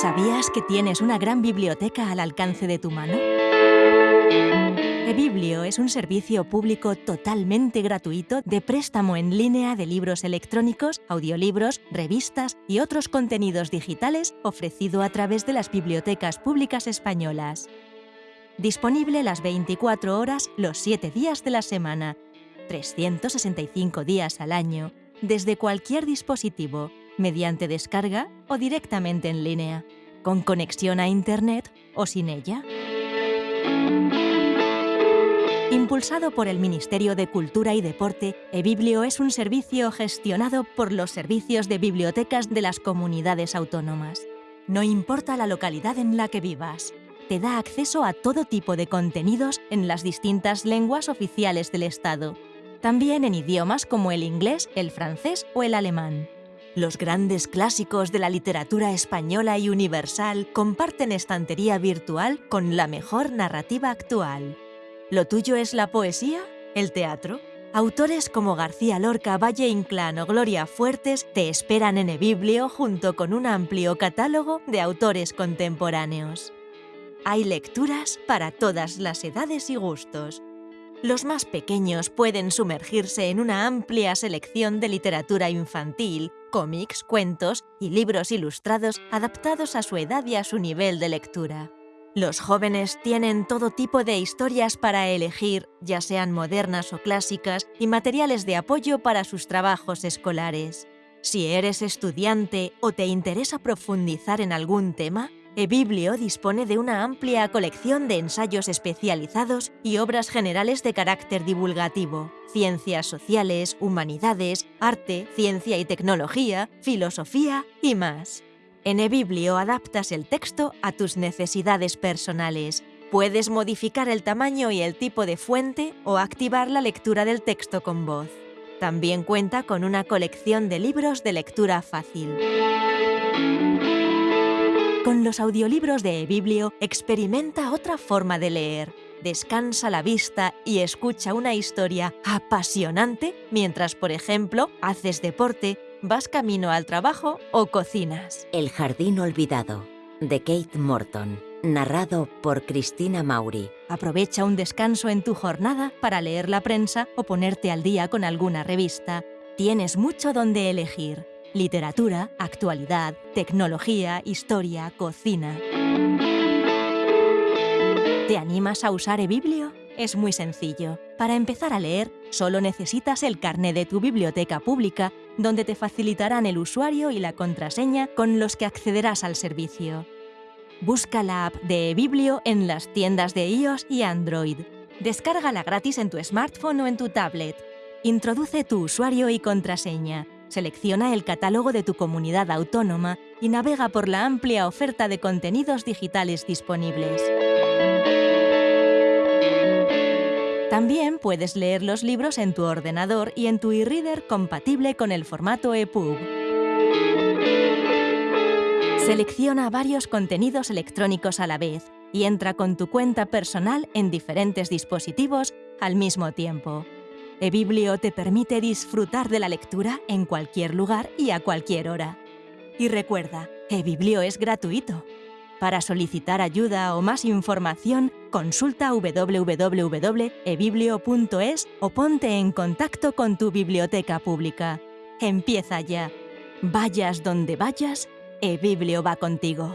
¿Sabías que tienes una gran biblioteca al alcance de tu mano? eBiblio es un servicio público totalmente gratuito de préstamo en línea de libros electrónicos, audiolibros, revistas y otros contenidos digitales ofrecido a través de las bibliotecas públicas españolas. Disponible las 24 horas los 7 días de la semana, 365 días al año, desde cualquier dispositivo, mediante descarga o directamente en línea, con conexión a Internet o sin ella. Impulsado por el Ministerio de Cultura y Deporte, eBiblio es un servicio gestionado por los servicios de bibliotecas de las comunidades autónomas. No importa la localidad en la que vivas, te da acceso a todo tipo de contenidos en las distintas lenguas oficiales del Estado, también en idiomas como el inglés, el francés o el alemán. Los grandes clásicos de la literatura española y universal comparten estantería virtual con la mejor narrativa actual. ¿Lo tuyo es la poesía? ¿El teatro? Autores como García Lorca, Valle Inclán o Gloria Fuertes te esperan en eBiblio junto con un amplio catálogo de autores contemporáneos. Hay lecturas para todas las edades y gustos. Los más pequeños pueden sumergirse en una amplia selección de literatura infantil, cómics, cuentos y libros ilustrados adaptados a su edad y a su nivel de lectura. Los jóvenes tienen todo tipo de historias para elegir, ya sean modernas o clásicas, y materiales de apoyo para sus trabajos escolares. Si eres estudiante o te interesa profundizar en algún tema, eBiblio dispone de una amplia colección de ensayos especializados y obras generales de carácter divulgativo, ciencias sociales, humanidades, arte, ciencia y tecnología, filosofía y más. En eBiblio adaptas el texto a tus necesidades personales. Puedes modificar el tamaño y el tipo de fuente o activar la lectura del texto con voz. También cuenta con una colección de libros de lectura fácil. Con los audiolibros de eBiblio experimenta otra forma de leer. Descansa la vista y escucha una historia apasionante mientras, por ejemplo, haces deporte vas camino al trabajo o cocinas. El jardín olvidado, de Kate Morton, narrado por Cristina Mauri. Aprovecha un descanso en tu jornada para leer la prensa o ponerte al día con alguna revista. Tienes mucho donde elegir. Literatura, actualidad, tecnología, historia, cocina... ¿Te animas a usar eBiblio? Es muy sencillo. Para empezar a leer, solo necesitas el carné de tu biblioteca pública donde te facilitarán el usuario y la contraseña con los que accederás al servicio. Busca la app de eBiblio en las tiendas de iOS y Android. Descárgala gratis en tu smartphone o en tu tablet. Introduce tu usuario y contraseña. Selecciona el catálogo de tu comunidad autónoma y navega por la amplia oferta de contenidos digitales disponibles. También puedes leer los libros en tu ordenador y en tu e-reader compatible con el formato EPUB. Selecciona varios contenidos electrónicos a la vez y entra con tu cuenta personal en diferentes dispositivos al mismo tiempo. eBiblio te permite disfrutar de la lectura en cualquier lugar y a cualquier hora. Y recuerda, eBiblio es gratuito. Para solicitar ayuda o más información, consulta www.ebiblio.es o ponte en contacto con tu biblioteca pública. Empieza ya. Vayas donde vayas, eBiblio va contigo.